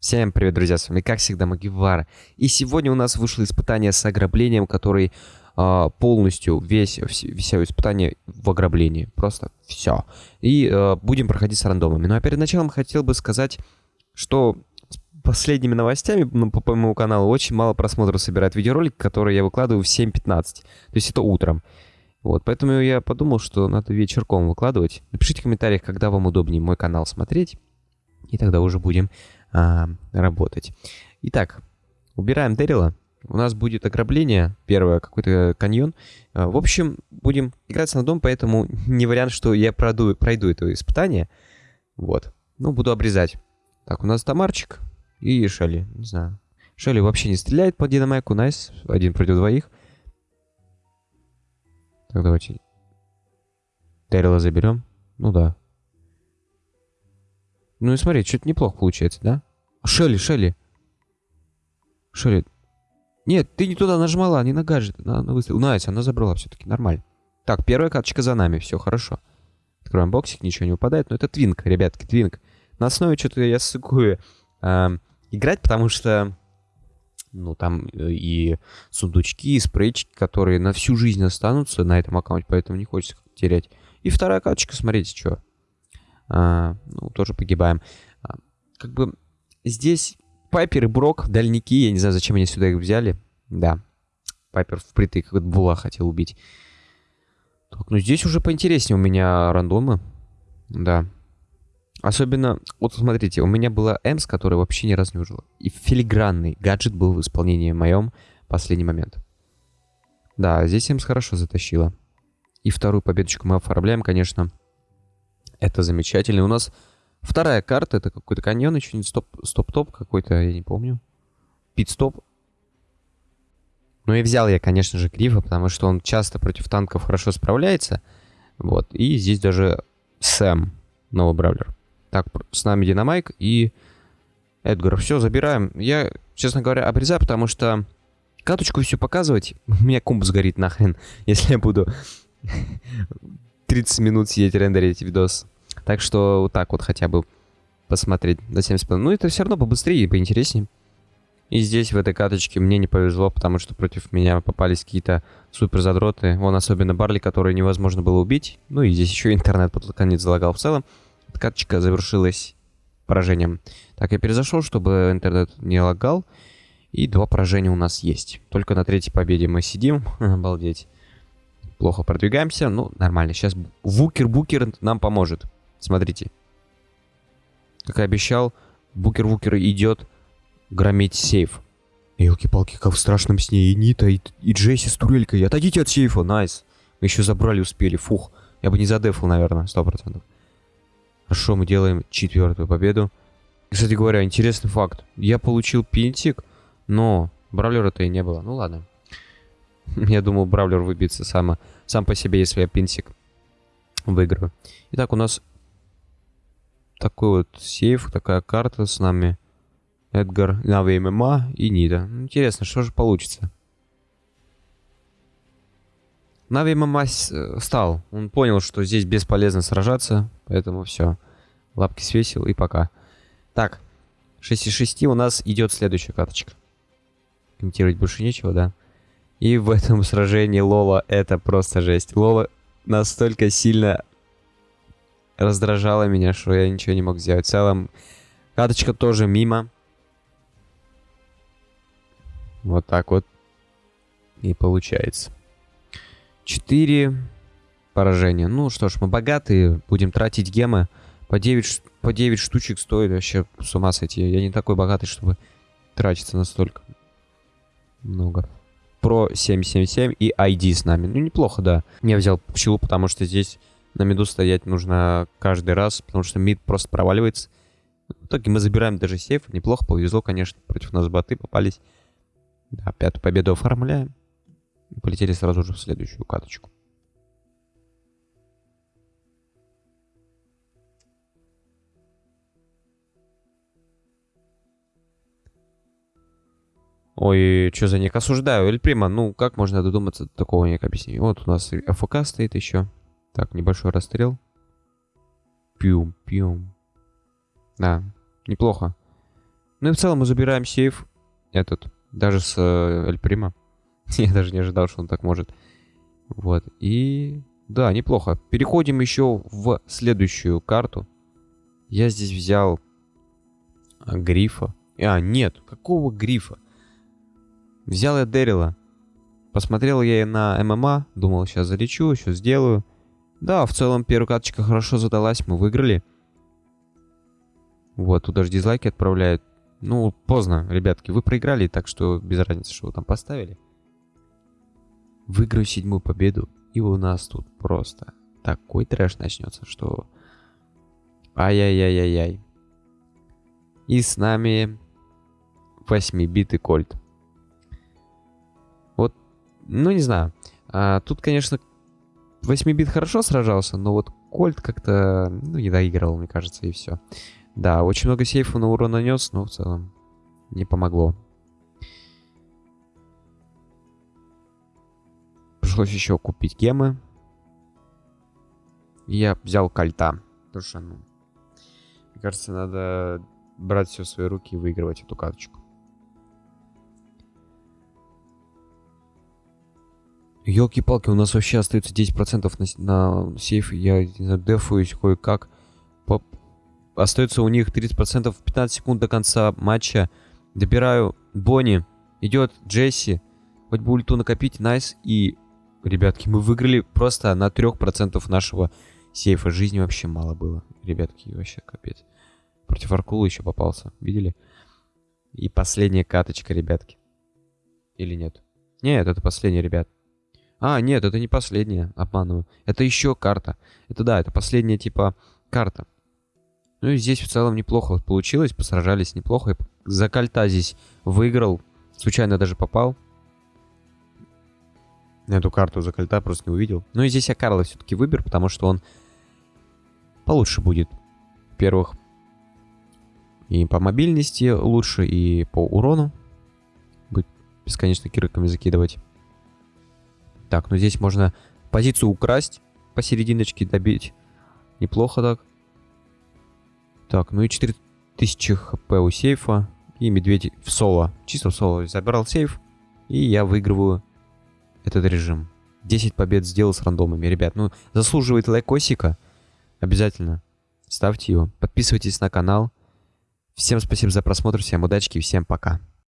Всем привет, друзья, с вами, как всегда, Магивара. И сегодня у нас вышло испытание с ограблением, который э, полностью, весь, все испытание в ограблении. Просто все. И э, будем проходить с рандомами. Ну а перед началом хотел бы сказать, что с последними новостями ну, по, по моему каналу очень мало просмотров собирает видеоролик, который я выкладываю в 7.15. То есть это утром. Вот, поэтому я подумал, что надо вечерком выкладывать. Напишите в комментариях, когда вам удобнее мой канал смотреть. И тогда уже будем а, работать. Итак, убираем Дэрила. У нас будет ограбление, первое, какой-то каньон. А, в общем, будем играть рандом, поэтому не вариант, что я пройду, пройду это испытание. Вот. Ну, буду обрезать. Так, у нас Тамарчик и Шелли. Не знаю. Шелли вообще не стреляет по динамайку. Nice. Один против двоих. Так, давайте. Дэрила заберем. Ну да. Ну и смотри, что-то неплохо получается, да? Шелли, Шелли. Шелли. Нет, ты не туда нажимала, не на гаджет. На, на выстрел. Nice, она забрала все-таки, нормально. Так, первая карточка за нами, все хорошо. Откроем боксик, ничего не выпадает. Но это твинк, ребятки, твинк. На основе что-то я сыкую э, играть, потому что... Ну, там э, и сундучки, и спрейчики, которые на всю жизнь останутся на этом аккаунте, поэтому не хочется терять. И вторая карточка, смотрите, что а, ну, тоже погибаем. А, как бы здесь Пайпер и Брок, дальники, я не знаю, зачем они сюда их взяли. Да, Пайпер впритык, как Була хотел убить. Так, ну здесь уже поинтереснее у меня рандомы. Да. Особенно, вот смотрите, у меня была Эмс, которая вообще ни разу не ужила. И филигранный гаджет был в исполнении моем последний момент. Да, здесь Эмс хорошо затащила. И вторую победочку мы оформляем, конечно. Это замечательно. У нас вторая карта, это какой-то каньон, еще стоп-топ какой-то, я не помню. Пит-стоп. Ну и взял я, конечно же, Грифа, потому что он часто против танков хорошо справляется. Вот. И здесь даже Сэм, новый бравлер. Так, с нами Динамайк и Эдгар. Все, забираем. Я, честно говоря, обрезаю, потому что каточку все показывать, у меня комп сгорит нахрен, если я буду 30 минут сидеть рендерить видос. Так что вот так вот хотя бы посмотреть до 70 Ну, это все равно побыстрее и поинтереснее. И здесь, в этой каточке, мне не повезло, потому что против меня попались какие-то супер задроты. Вон особенно Барли, который невозможно было убить. Ну и здесь еще интернет под конец залагал в целом. Эта каточка завершилась поражением. Так, я перезашел, чтобы интернет не лагал. И два поражения у нас есть. Только на третьей победе мы сидим. Обалдеть плохо продвигаемся. Ну, нормально. Сейчас Вукер-Букер нам поможет. Смотрите. Как и обещал, Букер-Вукер идет громить сейф. Елки-палки, как в страшном сне. И Нита, и, и Джесси с турелькой. Отойдите от сейфа, найс. Мы еще забрали, успели. Фух. Я бы не задефал, наверное, сто процентов. Хорошо, мы делаем четвертую победу. Кстати говоря, интересный факт. Я получил пинтик, но бравлера-то и не было. Ну ладно. Я думал, Бравлер выбьется сам, сам по себе, если я пинсик выиграю. Итак, у нас такой вот сейф, такая карта с нами. Эдгар, Нави ММА и Нида. Интересно, что же получится? Нави ММА стал. Он понял, что здесь бесполезно сражаться, поэтому все. Лапки свесил и пока. Так, 6 из 6 у нас идет следующая карточка. Комментировать больше нечего, да? И в этом сражении Лола это просто жесть. Лола настолько сильно раздражала меня, что я ничего не мог сделать. В целом, каточка тоже мимо. Вот так вот и получается. Четыре поражения. Ну что ж, мы богатые, будем тратить гемы. По 9, по 9 штучек стоит вообще с ума сойти. Я не такой богатый, чтобы тратиться настолько много. Pro 777 и ID с нами. Ну, неплохо, да. Я взял пчелу, потому что здесь на миду стоять нужно каждый раз, потому что мид просто проваливается. В итоге мы забираем даже сейф. Неплохо, повезло, конечно. Против нас боты попались. Да, пятую победу оформляем. И полетели сразу же в следующую каточку. Ой, что за ник? Осуждаю. Эль ну как можно додуматься до такого ник объяснения? Вот у нас АФК стоит еще. Так, небольшой расстрел. Пьюм, пьюм. Да, неплохо. Ну и в целом мы забираем сейф этот, даже с э, Эль Прима. Я даже не ожидал, что он так может. Вот, и... Да, неплохо. Переходим еще в следующую карту. Я здесь взял а, грифа. А, нет, какого грифа? Взял я Дэрила. Посмотрел я на ММА, думал, сейчас залечу, еще сделаю. Да, в целом первая карточка хорошо задалась, мы выиграли. Вот, тут даже дизлайки отправляют. Ну, поздно, ребятки, вы проиграли, так что без разницы, что вы там поставили. Выиграю седьмую победу, и у нас тут просто такой трэш начнется, что... Ай-яй-яй-яй-яй. И с нами 8-битый кольт. Вот, ну не знаю. А, тут, конечно, 8-бит хорошо сражался, но вот кольт как-то, ну, не доигрывал, мне кажется, и все. Да, очень много сейфов на урон нанес, но в целом не помогло. Пришлось еще купить гемы. я взял кольта. Потому что, ну, мне кажется, надо брать все в свои руки и выигрывать эту карточку. Елки-палки, у нас вообще остается 10% на, на сейф. Я не знаю, дефуюсь кое-как. По... Остается у них 30% 15 секунд до конца матча. Добираю Бонни. Идет Джесси. Хоть бы ульту накопить, найс. И, ребятки, мы выиграли просто на 3% нашего сейфа. Жизни вообще мало было. Ребятки, вообще капец. Против Аркула еще попался. Видели? И последняя каточка, ребятки. Или нет? Нет, это последняя, ребят. А, нет, это не последняя, обманываю. Это еще карта. Это да, это последняя типа карта. Ну и здесь в целом неплохо получилось, посражались неплохо. За кольта здесь выиграл, случайно даже попал. Эту карту за кольта просто не увидел. Ну и здесь я Карла все-таки выберу, потому что он получше будет. Во-первых, и по мобильности лучше, и по урону. Будет бесконечно кирками закидывать. Так, ну здесь можно позицию украсть, посерединочке добить. Неплохо так. Так, ну и 4000 хп у сейфа. И медведь в соло. Чисто в соло. Забрал сейф. И я выигрываю этот режим. 10 побед сделал с рандомами. Ребят, ну заслуживает лайкосика. Обязательно ставьте его. Подписывайтесь на канал. Всем спасибо за просмотр, всем удачи и всем пока.